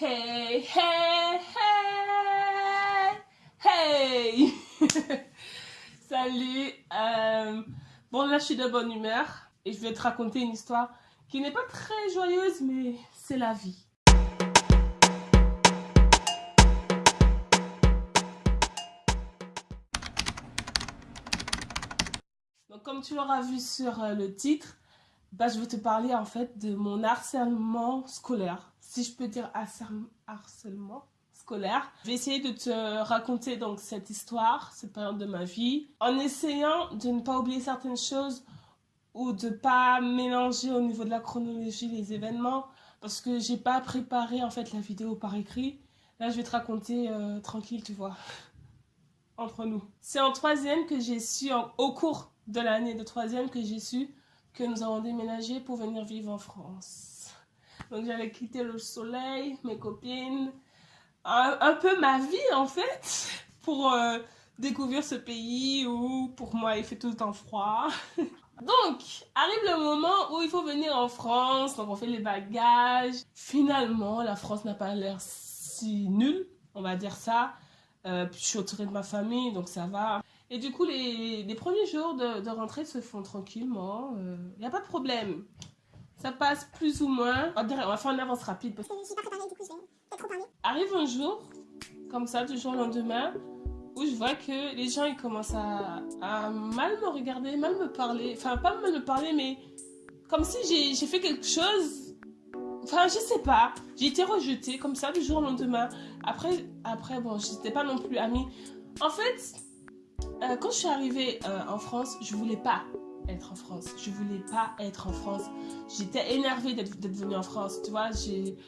Hey, hey, hey, hey Salut euh, Bon là je suis de bonne humeur et je vais te raconter une histoire qui n'est pas très joyeuse mais c'est la vie. Donc comme tu l'auras vu sur euh, le titre, bah, je vais te parler en fait de mon harcèlement scolaire si je peux dire harcèlement scolaire. Je vais essayer de te raconter donc cette histoire, cette période de ma vie, en essayant de ne pas oublier certaines choses ou de pas mélanger au niveau de la chronologie les événements parce que j'ai pas préparé en fait la vidéo par écrit. Là, je vais te raconter euh, tranquille, tu vois, entre nous. C'est en troisième que j'ai su, au cours de l'année de troisième que j'ai su que nous avons déménagé pour venir vivre en France. Donc j'avais quitté le soleil, mes copines, un, peu ma vie en fait, pour euh, découvrir ce pays où pour moi il fait tout le temps froid. Donc, arrive le moment où il faut venir en France, donc on fait les bagages. Finalement, la France n'a pas l'air si nulle, on va dire ça. Euh, je suis autourée de ma famille, donc ça va. Et du coup, les, premiers jours de, rentrée se font tranquillement. Il euh, n'y a pas de problème. Ça passe plus ou moins. On va faire une avance rapide. Parce que je suis pas préparée, du coup je vais peut-être trop parler. Arrive un jour, comme ça, du jour au lendemain, où je vois que les gens ils commencent à, à mal me regarder, mal me parler. Enfin, pas mal me parler, mais comme si j'ai fait quelque chose. Enfin, je sais pas. J'ai été rejetée comme ça du jour au lendemain. Après, après bon, j'étais pas non plus amie. En fait, euh, quand je suis arrivée euh, en France, je voulais pas être en France. Je voulais pas être en France. J'étais énervée d'être venue en France, tu vois.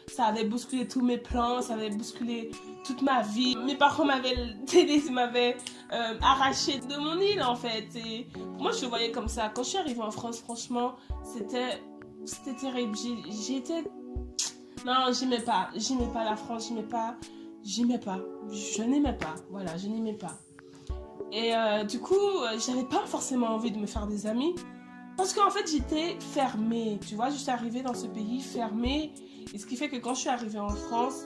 Ça avait bousculé tous mes plans, ça avait bousculé toute ma vie. Mes parents m'avaient euh, arraché de mon île en fait. Moi, je le voyais comme ça. Quand je suis arrivée en France, franchement, c'était c'était terrible. J'étais... Non, j'aimais pas. J'aimais pas la France, j'aimais pas... J'aimais pas. Je n'aimais pas. Voilà, je n'aimais pas. Et euh, du coup, euh, j'avais pas forcément envie de me faire des amis. Parce qu'en fait, j'étais fermée. Tu vois, je suis arrivée dans ce pays fermée. Et ce qui fait que quand je suis arrivée en France,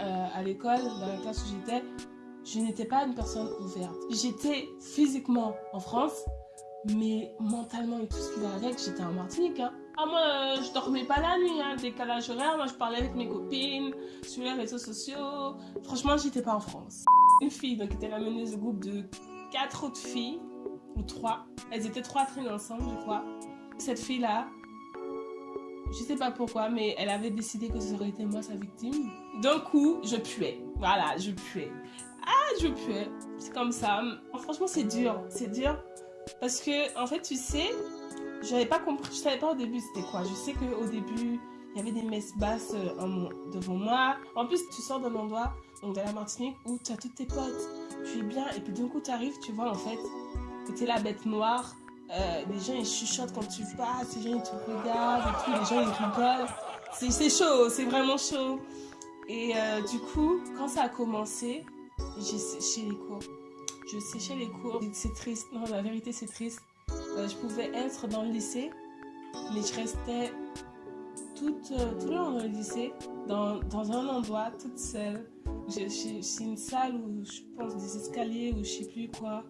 euh, à l'école, dans la classe où j'étais, je n'étais pas une personne ouverte. J'étais physiquement en France, mais mentalement et tout ce qui va avec, j'étais en Martinique. Hein. Ah, moi, je dormais pas la nuit, hein, décalage horaire. Moi, je parlais avec mes copines sur les réseaux sociaux. Franchement, j'étais pas en France une fille, donc qui était la meneuse de groupe de quatre autres filles, ou trois. Elles étaient trois traînées ensemble, je crois. Cette fille-là, je sais pas pourquoi, mais elle avait décidé que ce aurait été moi sa victime. D'un coup, je puais. Voilà, je puais. Ah, je puais. C'est comme ça. Franchement, c'est dur. C'est dur. Parce que, en fait, tu sais, j'avais pas compris, je savais pas au début c'était quoi. Je sais qu'au début, il y avait des messes basses euh, devant moi. En plus, tu sors d'un endroit, donc de la Martinique, où tu as toutes tes potes, tu es bien, et puis d'un coup, tu arrives, tu vois en fait que tu es la bête noire. Euh, les gens ils chuchotent quand tu passes, les gens ils te regardent et les gens ils rigolent. C'est chaud, c'est vraiment chaud. Et euh, du coup, quand ça a commencé, j'ai séché les cours. Je séchais les cours. C'est triste, non, la vérité c'est triste. je pouvais être dans le lycée, mais je restais euh, tout le long dans le lycée, dans, dans un endroit, toute seule. C'est une salle où je pense des escaliers ou je sais plus quoi.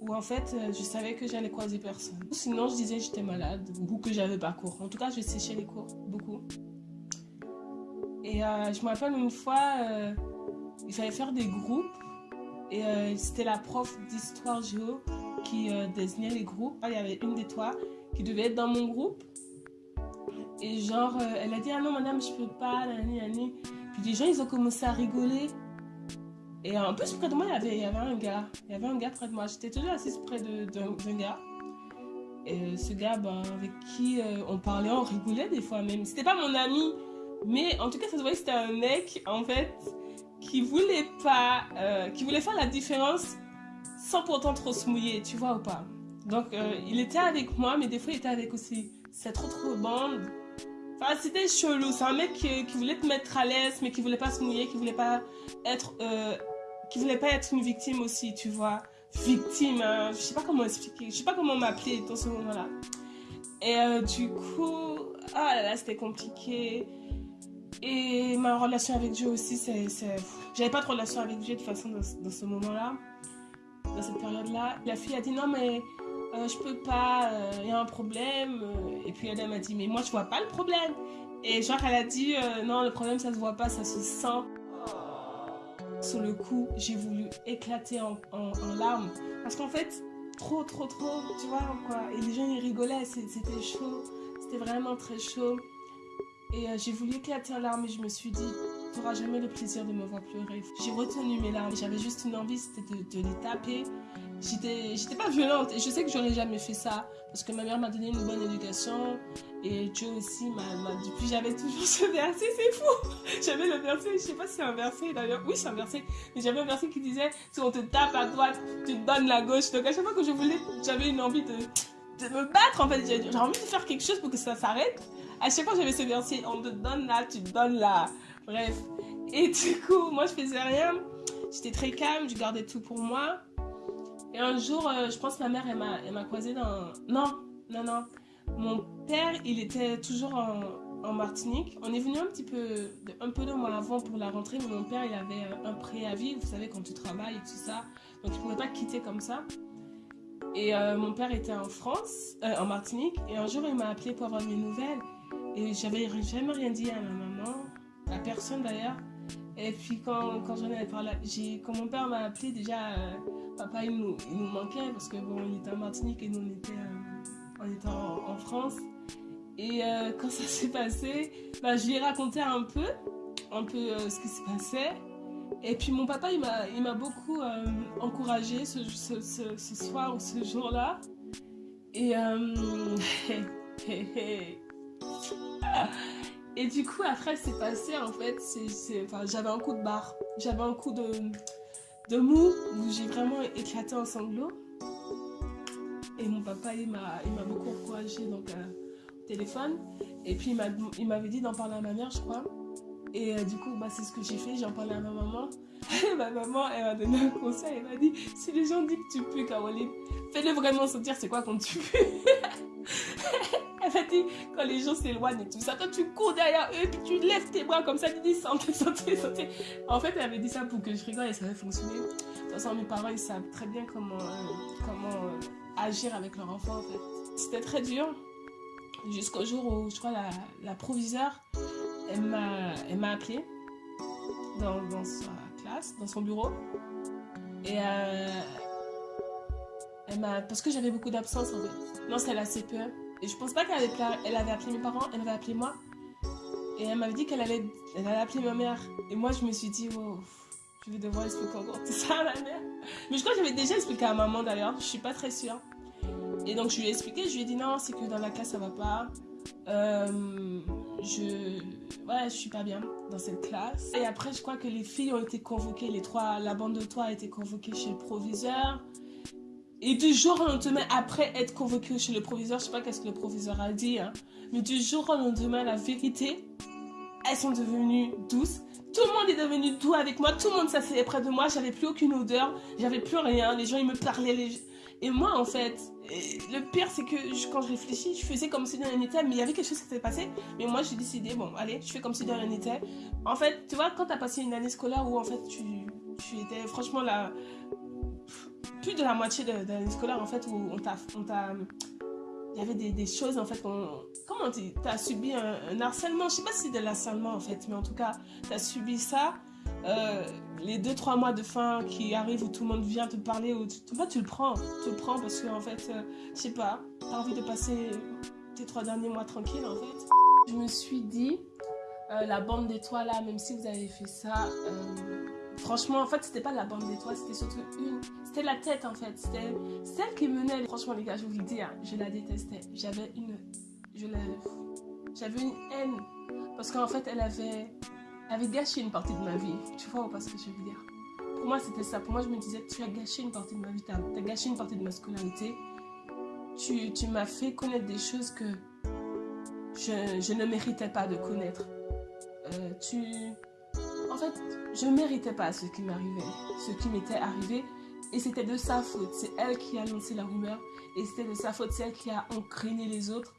Où en fait, euh, je savais que j'allais croiser personne. Sinon, je disais que j'étais malade ou que j'avais pas cours. En tout cas, je séchais les cours, beaucoup. Et euh, je me rappelle une fois, il fallait faire des groupes. Et c'était la prof d'histoire géo qui désignait les groupes. Il y avait une des toi qui devait être dans mon groupe. Et genre, euh, elle a dit, ah non, madame, je peux pas, l'année, l'année. Les gens, ils ont commencé à rigoler. Et en plus, près de moi, il y avait, il y avait un gars. Il y avait un gars près de moi. J'étais toujours assise près d'un gars. Et ce gars, ben, avec qui euh, on parlait, on rigolait des fois même. C'était pas mon ami, mais en tout cas, ça se voyait que c'était un mec, en fait, qui voulait pas, euh, qui voulait faire la différence sans pourtant trop se mouiller, tu vois ou pas. Donc, il était avec moi, mais des fois, il était avec aussi cette autre bande Enfin, c'était chelou. C'est un mec qui, voulait te mettre à l'aise, mais qui voulait pas se mouiller, qui voulait pas être, euh, qui voulait pas être une victime aussi, tu vois. Victime, hein. je sais pas comment expliquer, je sais pas comment m'appeler dans ce moment-là. Et euh, du coup, ah là là, c'était compliqué. Et ma relation avec Dieu aussi, c'est... J'avais pas de relation avec Dieu de toute façon dans, ce moment-là, dans cette période-là. La fille a dit non mais euh, je peux pas, il euh, y a un problème. Et puis Adam m'a dit mais moi je vois pas le problème. Et genre elle a dit non le problème ça se voit pas, ça se sent. Sur le coup, j'ai voulu éclater en, larmes. Parce qu'en fait, trop, trop, trop, tu vois, quoi. Et les gens, ils rigolaient, c'était chaud. C'était vraiment très chaud. Et euh, j'ai voulu éclater en larmes et je me suis dit, n'auras jamais le plaisir de me voir pleurer. J'ai retenu mes larmes. J'avais juste une envie, c'était de, les taper. J'étais pas violente et je sais que j'aurais jamais fait ça parce que ma mère m'a donné une bonne éducation et Dieu aussi m'a dit. J'avais toujours ce verset, c'est fou. J'avais le verset, je sais pas si c'est un verset d'ailleurs. Oui, c'est un verset. Mais j'avais un verset qui disait si on te tape à droite, tu te donnes la gauche. Donc à chaque fois que je voulais, j'avais une envie de, de me battre en fait. J'ai envie de faire quelque chose pour que ça s'arrête. À chaque fois j'avais ce verset, on te donne là, tu te donnes là. Bref. Et du coup, moi je faisais rien. J'étais très calme, je gardais tout pour moi. Et un jour, euh, je pense que ma mère, elle m'a croisée dans... Non, non, non. Mon père, il était toujours en, Martinique. On est venu un petit peu, un peu de mois avant pour la rentrée, mais mon père, il avait euh, un préavis, vous savez, quand tu travailles et tout ça. Donc, il ne pouvait pas quitter comme ça. Et euh, mon père était en France, en Martinique, et un jour, il m'a appelé pour avoir mes nouvelles. Et j'avais jamais rien dit à ma maman, à personne d'ailleurs. Et puis quand, quand j'en ai parlé, quand mon père m'a appelé, déjà, euh, papa il nous, il nous, manquait parce que bon, il était en Martinique et nous on était, euh, on était en, France. Et euh, quand ça s'est passé, bah, je lui ai raconté un peu, un peu ce qui se passait. Et puis mon papa, il m'a beaucoup encouragé ce, ce, ce, ce, soir ou ce jour-là. Et Et du coup, après, c'est passé, en fait, j'avais un coup de barre. J'avais un coup de, mou où j'ai vraiment éclaté en sanglots. Et mon papa, il m'a, beaucoup encouragé donc, euh, au téléphone. Et puis, il, m'avait dit d'en parler à ma mère, je crois. Et euh, du coup, bah, c'est ce que j'ai fait. J'en parlais à ma maman. Et ma maman, elle m'a donné un conseil. Elle m'a dit si les gens disent que tu peux, Caroline, fais-le vraiment sentir c'est quoi quand tu peux. Dit, quand les gens s'éloignent et tout ça, toi tu cours derrière eux, puis tu lèves tes bras comme ça, tu dis santé, santé, santé. En fait, elle avait dit ça pour que je rigole et ça avait fonctionné. De toute façon, mes parents, ils savent très bien comment, euh, comment euh, agir avec leur enfant, en fait. C'était très dur, jusqu'au jour où, je crois, la, la proviseure, elle m'a appelé dans, dans, sa classe, dans son bureau. Et euh, elle m'a... Parce que j'avais beaucoup d'absence, en fait. Non, c'était la CPE. Je pense pas qu'elle avait, elle avait appelé mes parents, elle avait appelé moi. Et elle m'avait dit qu'elle allait, elle allait appeler ma mère. Et moi, je me suis dit, oh, je vais devoir expliquer encore tout ça à ma mère. Mais je crois que j'avais déjà expliqué à maman d'ailleurs, je suis pas très sûre. Et donc, je lui ai expliqué, je lui ai dit, non, c'est que dans la classe, ça va pas. Euh, je, ouais, je suis pas bien dans cette classe. Et après, je crois que les filles ont été convoquées, les trois, la bande de toi a été convoquée chez le proviseur. Et du jour au lendemain, après être convoqué chez le proviseur, je sais pas qu'est-ce que le proviseur a dit, hein, mais du jour au lendemain, la vérité, elles sont devenues douces. Tout le monde est devenu doux avec moi, tout le monde s'asseyait près de moi, j'avais plus aucune odeur, j'avais plus rien, les gens ils me parlaient. Et moi en fait, le pire c'est que quand je réfléchis, je faisais comme si de rien n'était, mais il y avait quelque chose qui s'était passé. Mais moi j'ai décidé, bon allez, je fais comme si de rien n'était. En fait, tu vois, quand tu as passé une année scolaire où en fait tu, tu étais franchement là plus de la moitié de, l'année scolaire, en fait, où on t'a... Il y avait des, des, choses, en fait, comment tu as subi un, harcèlement. Je sais pas si c'est de l'harcèlement, en fait, mais en tout cas, tu as subi ça. Euh, les deux, trois mois de fin qui arrivent où tout le monde vient te parler, ou tu, tu le prends. Tu le prends parce que, en fait, euh, je sais pas, tu as envie de passer tes trois derniers mois tranquilles, en fait. Je me suis dit, euh, la bande d'étoiles là, même si vous avez fait ça, Franchement, en fait, c'était pas la bande d'étoiles, c'était surtout une. C'était la tête, en fait. C'était celle qui menait. Franchement, les gars, je vous le dis, hein, je la détestais. J'avais une. Je J'avais une haine. Parce qu'en fait, elle avait. avait gâché une partie de ma vie. Tu vois ou pas ce que je veux dire? Pour moi, c'était ça. Pour moi, je me disais, tu as gâché une partie de ma vie. Tu as, gâché une partie de ma scolarité. Tu, tu m'as fait connaître des choses que je, je ne méritais pas de connaître. Euh, tu en fait, je ne méritais pas ce qui m'arrivait, ce qui m'était arrivé. Et c'était de sa faute. C'est elle qui a lancé la rumeur. Et c'était de sa faute, c'est elle qui a entraîné les autres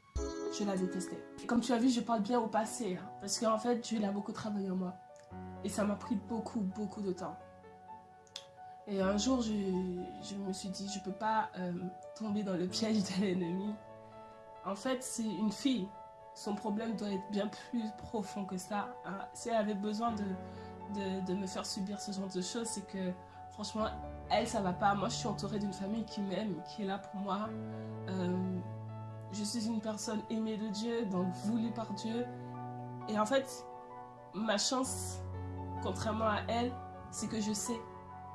je la détestais. comme tu as vu, je parle bien au passé, hein, parce qu'en fait, Dieu a beaucoup travaillé en moi. Et ça m'a pris beaucoup, beaucoup de temps. Et un jour, je, me suis dit, je ne peux pas euh, tomber dans le piège de l'ennemi. En fait, c'est une fille. Son problème doit être bien plus profond que ça. Hein. Si elle avait besoin de, de, me faire subir ce genre de choses, c'est que franchement, elle, ça va pas. Moi, je suis entourée d'une famille qui m'aime, qui est là pour moi. Euh, je suis une personne aimée de Dieu, donc voulue par Dieu. Et en fait, ma chance, contrairement à elle, c'est que je sais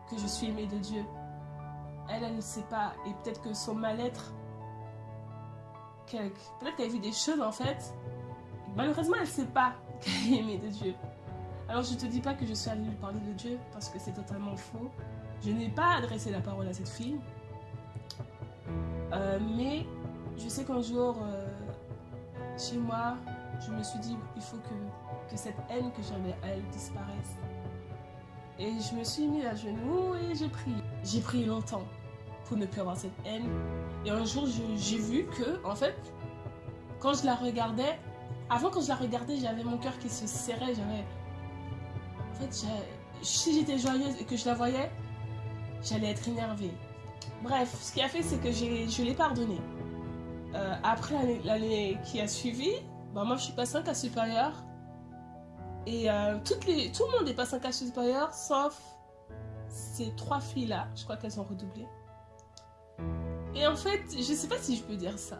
que je suis aimée de Dieu. Elle, elle ne sait pas. Et peut-être que son mal-être, peut-être qu'elle vit des choses en fait. Malheureusement, elle ne sait pas qu'elle est aimée de Dieu. Alors je ne te dis pas que je suis allée lui parler de Dieu parce que c'est totalement faux. Je n'ai pas adressé la parole à cette fille. Euh, mais je sais qu'un jour, euh, chez moi, je me suis dit, il faut que, que cette haine que j'avais à elle disparaisse. Et je me suis mis à genoux et j'ai prié. J'ai prié longtemps ne plus avoir cette haine. Et un jour, j'ai vu que, en fait, quand je la regardais, avant quand je la regardais, j'avais mon cœur qui se serrait. J'avais. En fait, si j'étais joyeuse et que je la voyais, j'allais être énervée. Bref, ce qui a fait, c'est que je l'ai pardonné. Euh, après l'année qui a suivi, bah, moi je suis passée en cas supérieur. Et euh, toutes les, tout le monde est passé en cas supérieur, sauf ces trois filles-là. Je crois qu'elles ont redoublé. Et en fait, je sais pas si je peux dire ça.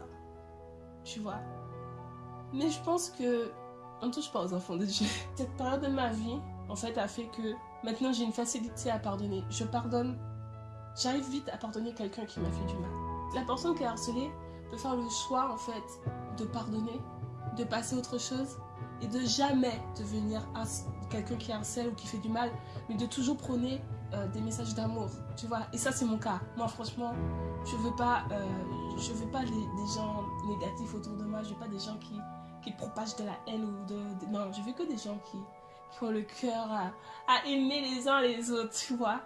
Tu vois. Mais je pense que on touche pas aux enfants de Dieu. Cette période de ma vie, en fait, a fait que maintenant j'ai une facilité à pardonner. Je pardonne. J'arrive vite à pardonner quelqu'un qui m'a fait du mal. La personne qui est harcelée peut faire le choix, en fait, de pardonner, de passer autre chose et de jamais devenir quelqu'un qui harcèle ou qui fait du mal, mais de toujours prôner euh, des messages d'amour, tu vois. Et ça, c'est mon cas. Moi, franchement, je veux pas, euh, je veux pas des gens négatifs autour de moi. Je veux pas des gens qui, qui propagent de la haine ou de, non. Je veux que des gens qui, qui ont le cœur à, à aimer les uns les autres, tu vois.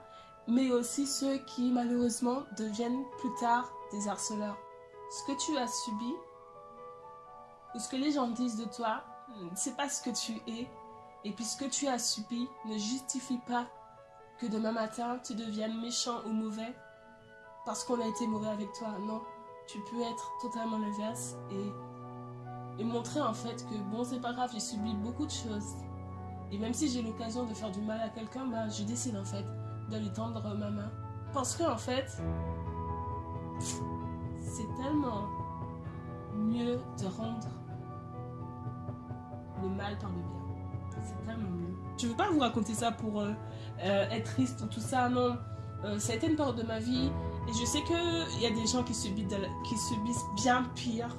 Mais aussi ceux qui, malheureusement, deviennent plus tard des harceleurs. Ce que tu as subi ou ce que les gens disent de toi, c'est pas ce que tu es. Et puis ce que tu as subi ne justifie pas que demain matin tu deviennes méchant ou mauvais parce qu'on a été mauvais avec toi. Non, tu peux être totalement l'inverse et, et montrer en fait que bon, c'est pas grave, j'ai subi beaucoup de choses. Et même si j'ai l'occasion de faire du mal à quelqu'un, bah, je décide en fait de lui tendre ma main. Parce que en fait, c'est tellement mieux de rendre le mal par le bien. Je veux pas vous raconter ça pour euh, euh, être triste ou tout ça, non. Euh, ça a été une période de ma vie et je sais qu'il y a des gens qui subissent, bien pire,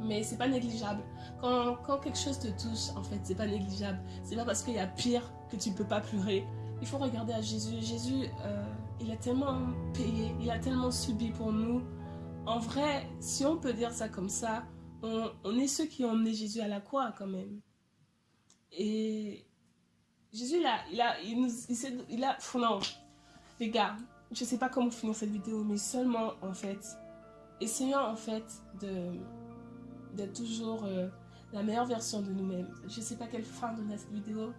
mais c'est pas négligeable. Quand, quelque chose te touche, en fait, c'est pas négligeable. C'est pas parce qu'il y a pire que tu peux pas pleurer. Il faut regarder à Jésus. Jésus, il a tellement payé, il a tellement subi pour nous. En vrai, si on peut dire ça comme ça, on, est ceux qui ont emmené Jésus à la croix quand même. Et Jésus, il a, il a, il a, non, les gars, je sais pas comment finir cette vidéo, mais seulement en fait, essayons en fait d'être toujours euh, la meilleure version de nous-mêmes. Je sais pas quelle fin donner à cette vidéo,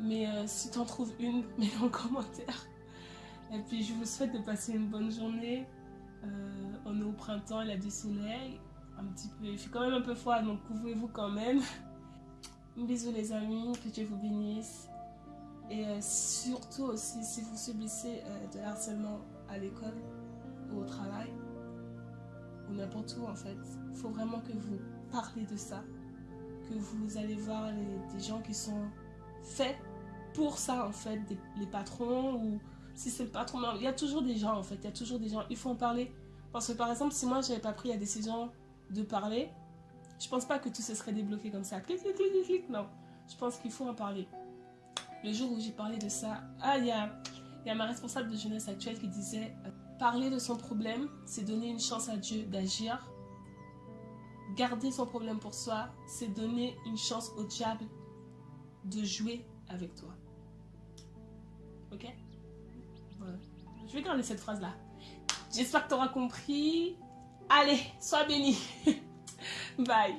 mais euh, si tu en trouves une, mets-le en commentaire. Et puis je vous souhaite de passer une bonne journée. Euh, on est au printemps, il y a du soleil un petit peu. Il fait quand même un peu froid, donc couvrez-vous quand même. Bisous les amis, que Dieu vous bénisse. Et euh, surtout aussi, si vous subissez euh, de harcèlement à l'école ou au travail, ou n'importe où en fait, il faut vraiment que vous parlez de ça. Que vous allez voir des gens qui sont faits pour ça en fait, les patrons ou si c'est le patron. Il y a toujours des gens en fait, il y a toujours des gens, il faut en parler. Parce que par exemple, si moi j'avais pas pris la décision de parler, je pense pas que tout se serait débloqué comme ça. Clic, clic, clic, clic, non. Je pense qu'il faut en parler. Le jour où j'ai parlé de ça, ah, il y a, ma responsable de jeunesse actuelle qui disait euh, parler de son problème, c'est donner une chance à Dieu d'agir. Garder son problème pour soi, c'est donner une chance au diable de jouer avec toi. Ok? Je vais garder cette phrase-là. J'espère que tu auras compris. Allez, sois béni. Bye